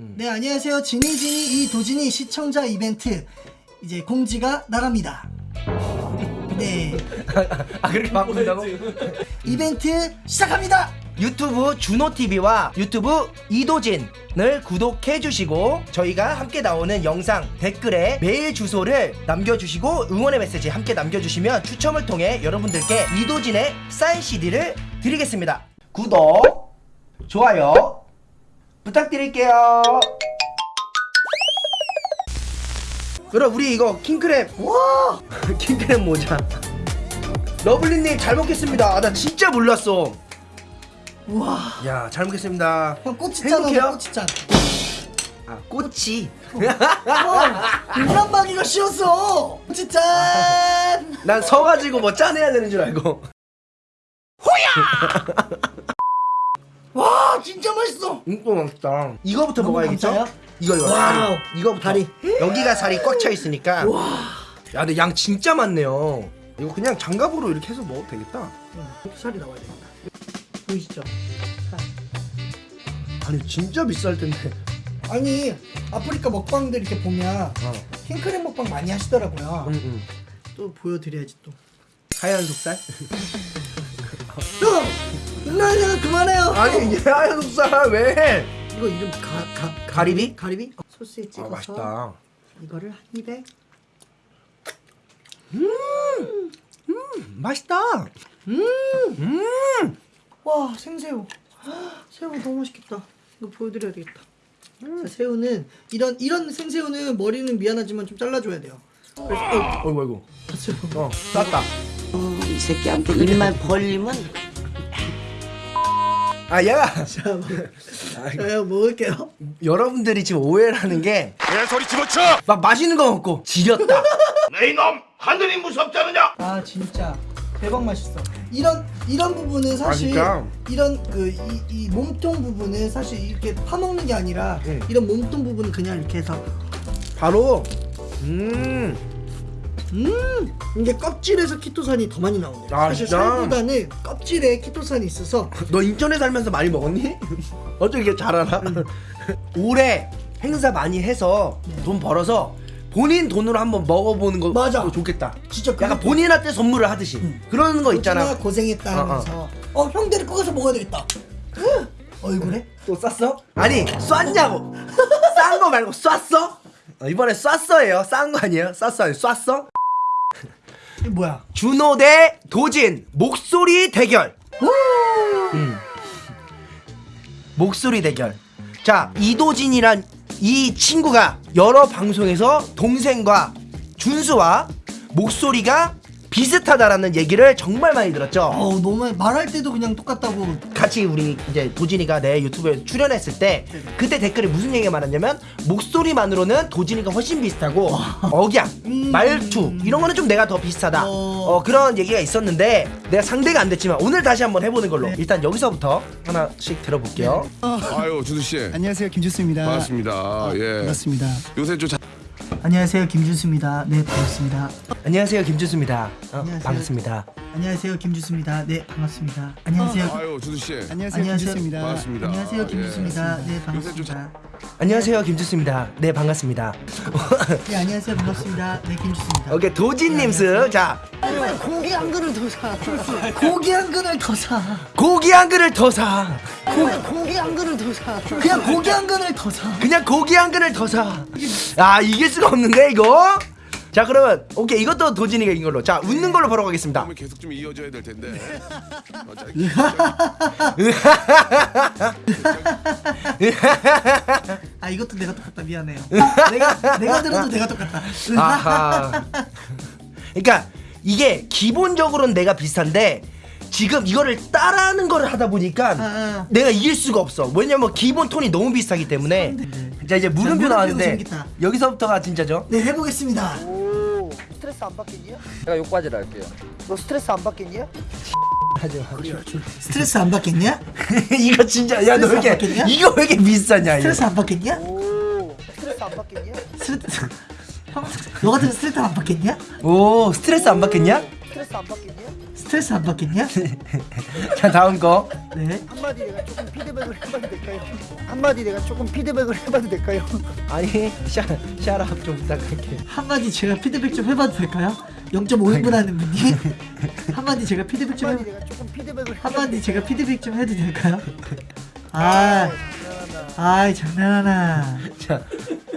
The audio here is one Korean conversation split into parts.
네 안녕하세요. 지니지니 이 도진이 시청자 이벤트. 이제 공지가 나갑니다. 네. 아 그렇게 바꾼다고? 이벤트 시작합니다. 유튜브 준호TV와 유튜브 이도진을 구독해주시고 저희가 함께 나오는 영상 댓글에 메일 주소를 남겨주시고 응원의 메시지 함께 남겨주시면 추첨을 통해 여러분들께 이도진의 사인 CD를 드리겠습니다. 구독 좋아요 부탁드릴게요. 그럼 우리 이거 킹크랩. 와! 킹크랩 모자. 러블리님 잘 먹겠습니다. 아, 나 진짜 몰랐어. 우와. 야, 잘 먹겠습니다. 형 꼬치짠 행복해요? 하자 꼬치짠. 아, 꼬치. 형 인간방위가 쉬웠어. 꼬치짠. 난 서가지고 뭐 짜내야 되는 줄 알고. 와 진짜 맛있어 이거 맛있다. 이거부터 먹어야겠죠? 이거 이거 와우. 다리. 이거부터. 다리. 여기가 살이 꽉 차 있으니까. 야, 근데 양 진짜 많네요. 이거 그냥 장갑으로 이렇게 해서 먹어도 되겠다. 살이 나와야 되겠다 보이시죠? 아니 진짜 비쌀 텐데. 아니 아프리카 먹방들 이렇게 보면 어. 킹크랩 먹방 많이 하시더라고요 응, 응. 또 보여드려야지 또 하얀 속살? 형! 나야 그만해요 아니 속살 왜? 이거 이름 가, 가, 가리비? 가리비? 어, 소스에 아 찍어서 맛있다. 이거를 한 입에 음, 맛있다. 와 생새우 새우 너무 맛있겠다 이거 보여드려야 되겠다 자, 새우는 이런 이런 생새우는 머리는 미안하지만 좀 잘라줘야 돼요 그래서 어, 어이구 어이구. 봤어요 어, 쌌다. 어, 이 새끼한테 입만 벌리면 아 얘가 자, 먹- 자 형, 먹을게요 여러분들이 지금 오해를 하는 게 내 소리 집어쳐! 막 맛있는 거 먹고 지렸다. 내 이놈! 하늘이 무섭지 않느냐? 아 진짜 대박 맛있어 이런 이런 부분은 사실 진짜? 이런 그 이 이 몸통 부분은 사실 이렇게 파먹는 게 아니라 응. 이런 몸통 부분은 그냥 이렇게 해서 바로 음. 음 이게 껍질에서 키토산이 더 많이 나오네요 아, 사실 진짜? 살보다는 껍질에 키토산이 있어서 너 인천에 살면서 많이 먹었니? 어떻게 이렇게 잘 알아? 올해 행사 많이 해서 돈 벌어서 본인 돈으로 한번 먹어보는 거 맞아. 좋겠다. 진짜 약간 본인한테 선물을 하듯이 그런 거 있잖아. 고생했다 어, 어. 하면서 어, 형 데리고 가서 먹어야 되겠다 얼굴에? 또 쌌어? 아니 쐈냐고 싼 거 말고 쐈어? 어, 이번에 쐈어예요 싼 거 아니에요? 쐈어 아니 쐈어? 뭐야? 준호 대 도진. 목소리 대결. 음. 목소리 대결. 자 이도진이란 이 친구가 여러 방송에서 동생과 준수와 목소리가 비슷하다라는 얘기를 정말 많이 들었죠 어우 너무 말할 때도 그냥 똑같다고 같이 우리 이제 도진이가 내 유튜브에 출연했을 때 그때 댓글에 무슨 얘기가 많았냐면 목소리만으로는 도진이가 훨씬 비슷하고 억양, 음. 말투 이런 거는 좀 내가 더 비슷하다 어. 어, 그런 얘기가 있었는데 내가 상대가 안 됐지만 오늘 다시 한번 해보는 네. 걸로 일단 여기서부터 하나씩 들어볼게요 아유, 준수 씨. 안녕하세요 김주수입니다. 반갑습니다. 예. 반갑습니다. 요새 좀 자... 안녕하세요 김준수입니다. 네 반갑습니다. 안녕하세요 김준수입니다. 어, 안녕하세요. 반갑습니다. 안녕하세요 김준수입니다. 네 반갑습니다. 안녕하세요. 아유, 준수 씨. 안녕하세요, 안녕하세요. 김주수입니다. 반갑습니다. 안녕하세요 예. 김준수입니다. 네 요새 좀 반갑습니다. 안녕하세요 김준수입니다. 네 반갑습니다. 네 안녕하세요. 반갑습니다. 네 김준수입니다. 오케이 도진님스. 자 고기 한 그릇 더 사 고기 한 그릇 더 사 고기 한 그릇 더 사 고 기 한 그릇 더 사 그냥 고기 한 그릇 더 사 그냥 고기 한 그릇 더 사. 아 이길 수가 없는데 이거. 자 그러면 오케이 이것도 도진이가 이긴 걸로. 자 웃는 걸로 보러 가겠습니다. 계속 좀 이어져야 될 텐데. 아 이것도 내가 똑같다 미안해요 내가 내가 들어도 내가 똑같다 아하. 그러니까 이게 기본적으로는 내가 비슷한데 지금 이거를 따라하는 거를 하다 보니까 아. 내가 이길 수가 없어. 왜냐면 기본 톤이 너무 비슷하기 때문에. 자 이제 물음표 나왔는데. 여기서부터가 진짜죠. 네 해보겠습니다 스트레스 안 받겠냐? 제가 욕까지를 할게요. 너 스트레스 안 받겠냐? 하지 마. 스트레스 안 받겠냐? 이거 진짜 야너 받겠냐? 이거 왜 이렇게 비싸냐. 스트레스 안 받겠냐? 오, 스트레스 안 받겠냐? 스트레스 형, 너 같은 스트레스 안 받겠냐? 오 스트레스 안 받겠냐? 스트레스 안 받겠냐? 스트레스 안 받겠냐? 자 다음 거 네. 한마디 내가 조금 피드백을 해봐도 될까요? 한마디 내가 조금 피드백을 해봐도 될까요? 아니 샤 샤랍 좀 부탁할게 한마디 제가 피드백 좀 해봐도 될까요? 0.5인분 하는 분이 한마디 제가 피드백 좀 한마디 해, 내가 조금 피드백을 한마디 제가 피드백 좀 해도 될까요? 아, 아이 장난하나. 자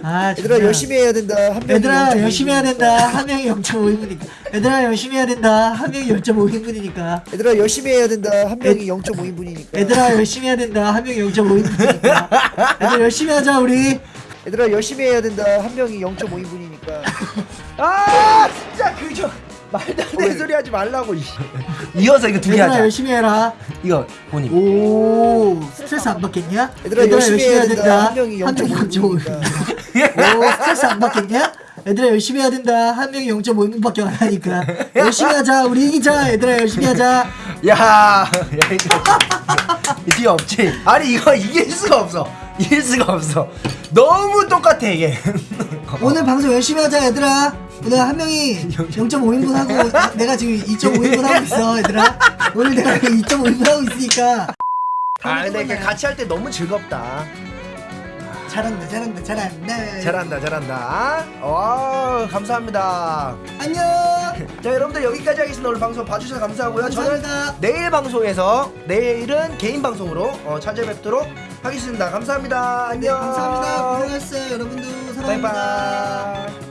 아, 얘들아. 열심히 해야 된다. 한 얘들아 0.5 열심히 해야 된다. 한 명이 0.5인분이니까. 얘들아 열심히 해야 된다. 한 명이 0.5인분이니까. 얘들아 열심히 해야 된다. 한 명이 0.5인분이니까. 얘들아 열심히 해야 된다. 한 명이 0.5인분이니까. 얘들 열심히 하자 우리. 얘들아 열심히 해야 된다. 한 명이 0.5인분이니까. 아 진짜 그저 말도 안 되는 소리 하지 말라고 이. 이어서 이거 두개 얘들아 하자 열심히 해라. 이거 본인 오 스트레스 안 받겠냐? 얘들아 열심히 해야 된다. 한 명이 0.5인분이니까. 오 스트레스 안 받겠냐? 얘들아 열심히 해야 된다. 한 명이 0.5인분밖에 안 하니까 열심히 하자. 우리 이기자. 얘들아 열심히 하자. 야, 야 뒤에 없지. 아니 이거 이길 수가 없어. 이길 수가 없어. 너무 똑같아 이게. 오늘 방송 열심히 하자 얘들아. 오늘 한 명이 0.5인분 하고 내가 지금 2.5인분 하고 있어 얘들아. 오늘 내가 2.5인분 하고 있으니까 아 근데 이렇게 같이 할 때 너무 즐겁다. 잘한다 잘한다 잘한다. 잘한다 잘한다. 와 감사합니다. 안녕. 자 여러분들 여기까지 하겠습니다. 오늘 방송 봐주셔서 감사하고요. 감사합니다. 저는 내일 방송에서 내일은 개인 방송으로 어, 찾아뵙도록 하겠습니다. 감사합니다. 네, 안녕. 감사합니다. 고생하셨어요 여러분도 사랑합니다. 바이바이.